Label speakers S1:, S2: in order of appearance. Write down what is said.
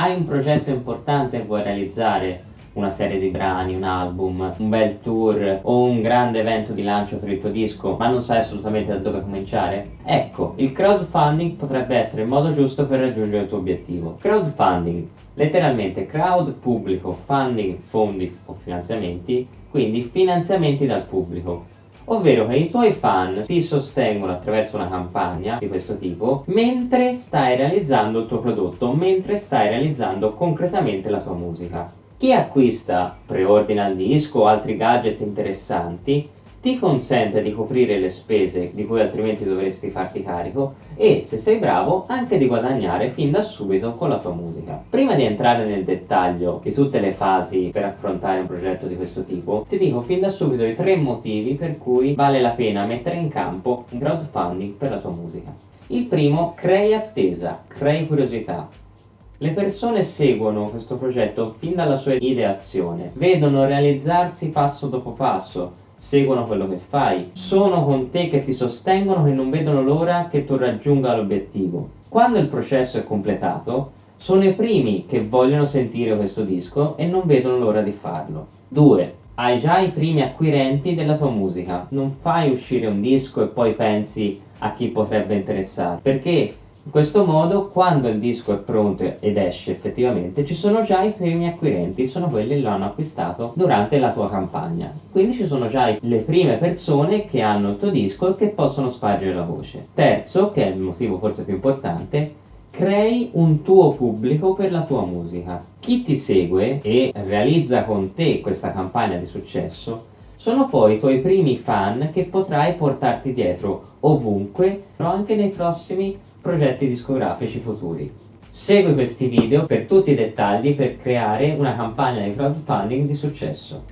S1: Hai un progetto importante e vuoi realizzare una serie di brani, un album, un bel tour o un grande evento di lancio per il tuo disco ma non sai assolutamente da dove cominciare? Ecco, il crowdfunding potrebbe essere il modo giusto per raggiungere il tuo obiettivo. Crowdfunding, letteralmente crowd pubblico, funding, fondi o finanziamenti, quindi finanziamenti dal pubblico ovvero che i tuoi fan ti sostengono attraverso una campagna di questo tipo mentre stai realizzando il tuo prodotto, mentre stai realizzando concretamente la tua musica. Chi acquista, preordina il disco o altri gadget interessanti ti consente di coprire le spese di cui altrimenti dovresti farti carico e, se sei bravo, anche di guadagnare fin da subito con la tua musica. Prima di entrare nel dettaglio di tutte le fasi per affrontare un progetto di questo tipo, ti dico fin da subito i tre motivi per cui vale la pena mettere in campo un crowdfunding per la tua musica. Il primo, crei attesa, crei curiosità. Le persone seguono questo progetto fin dalla sua ideazione, vedono realizzarsi passo dopo passo, seguono quello che fai, sono con te che ti sostengono e non vedono l'ora che tu raggiunga l'obiettivo. Quando il processo è completato, sono i primi che vogliono sentire questo disco e non vedono l'ora di farlo. 2. Hai già i primi acquirenti della tua musica, non fai uscire un disco e poi pensi a chi potrebbe interessare, perché in questo modo, quando il disco è pronto ed esce effettivamente, ci sono già i primi acquirenti, sono quelli che lo hanno acquistato durante la tua campagna. Quindi ci sono già le prime persone che hanno il tuo disco e che possono spargere la voce. Terzo, che è il motivo forse più importante, crei un tuo pubblico per la tua musica. Chi ti segue e realizza con te questa campagna di successo sono poi i tuoi primi fan che potrai portarti dietro ovunque, però anche nei prossimi progetti discografici futuri. Segui questi video per tutti i dettagli per creare una campagna di crowdfunding di successo.